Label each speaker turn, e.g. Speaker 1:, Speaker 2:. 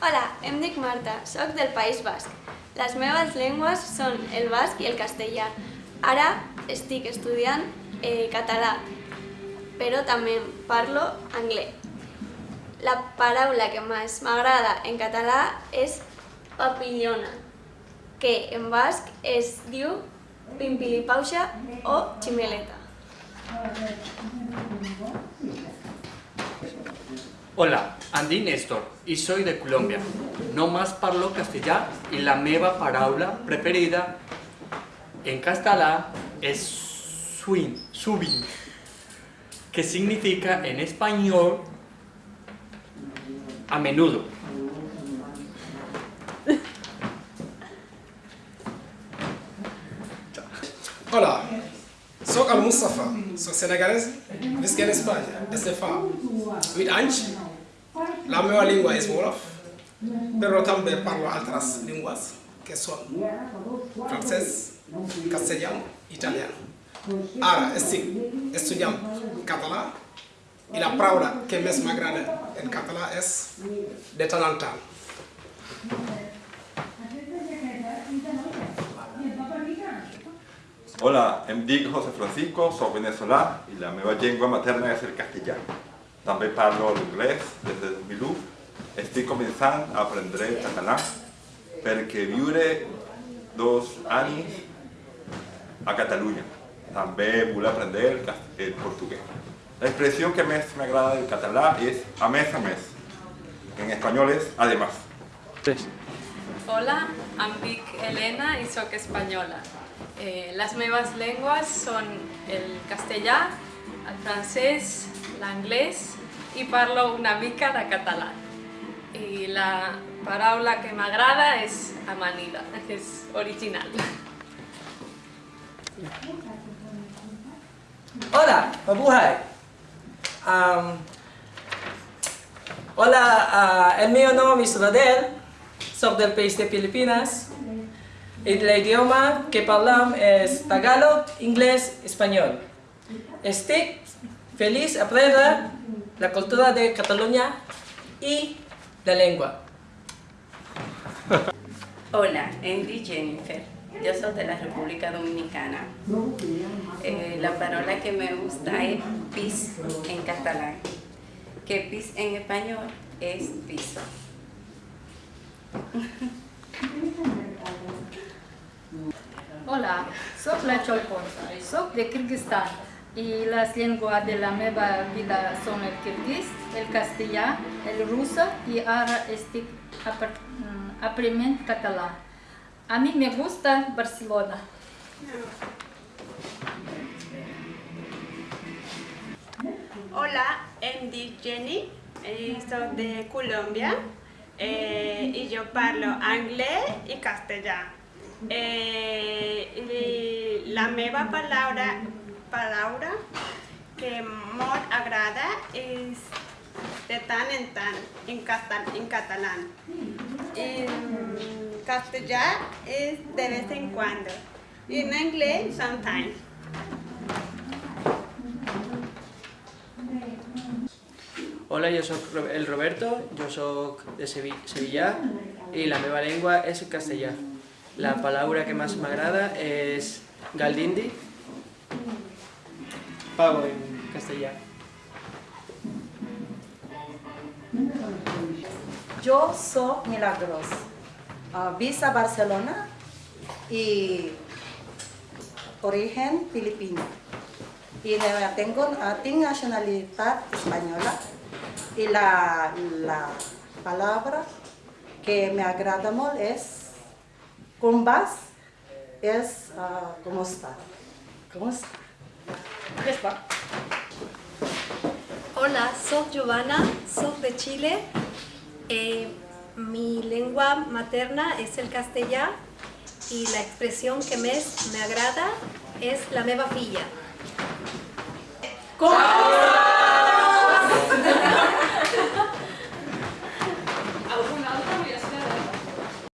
Speaker 1: Hola, em dic Marta, sóc del País Basc. Les meves llengües són el basc i el castellà. Ara estic estudiant eh, català, però també parlo anglès. La paraula que més m'agrada en català és papillona, que en basc es diu pimpilipauxa o ximeleta.
Speaker 2: Hola, Andy Néstor y soy de Colombia. No más parlo castellà y la meva paraula preferida en català es swing, subin, que significa en español a menudo.
Speaker 3: Hola, soy Al Mustafa, soy senegalés, visqué en España, desde FA. With Anch, la nueva lengua es Wolof, pero también parlo otras lenguas que son francés, castellano, italiano. Ahora estoy estudiando catalán y la palabra que más me agrada en catalán es de tant.
Speaker 4: Hola, em dic José Francisco, soc venezolà i la meva llengua materna és el castellà. També parlo l'anglès des de 2001. Estic començant a aprendre català perquè viure dos anys a Catalunya. També vull aprendre el, el portuguès. La expresión que més m'agrada del català és a més a més. En espanyol és además.
Speaker 5: Hola, em dic Elena i sóc espanyola. Eh, les meves llengües són el castellà, el francès, l'anglès i parlo una mica de català. I la paraula que m'agrada és amanida, que és original.
Speaker 6: Hola, mabuhay. Um, hola, ah, el mío nombre es Radel, soy del país de Filipinas. El idioma que hablamos es Tagalog, inglés, español. Estoy feliz de aprender la cultura de Cataluña y la lengua.
Speaker 7: Hola, Andy Jennifer. Yo soy de la República Dominicana. Eh, la palabra que me gusta es pis en catalán, que pis en español es piso.
Speaker 8: Hola, soy la Cholpon, soy de Kirguistán y las lenguas de la nueva vida son el kirguís, el castellano, el ruso y ahora estoy mm, aprendiendo catalán. A mí me gusta Barcelona.
Speaker 9: Hola, dic Jenny, eh, soc de Colòmbia eh, i jo parlo anglès i castellà. Eh, la meva paraula, paraula que molt agrada és de tant en tant en, català. En català. En castellà és de vez en cuando. En anglès, sometimes.
Speaker 10: Hola, yo soy el Roberto, yo soy de Sevi- Sevilla y la meva lengua es el castellà. La palabra que más me agrada es galdindi,
Speaker 11: Yo soy Milagros, ah, visa Barcelona y origen filipino. Y tengo, tengo nacionalidad española y la, la palabra que me agrada mucho es cumbas, es ah, ¿cómo está? ¿Cómo está? Ya está.
Speaker 12: Hola, soy Giovanna, soy de Chile. Eh, mi lengua materna es el castellà y la expresión que más me agrada es la meva filla.
Speaker 11: ¿Cómo?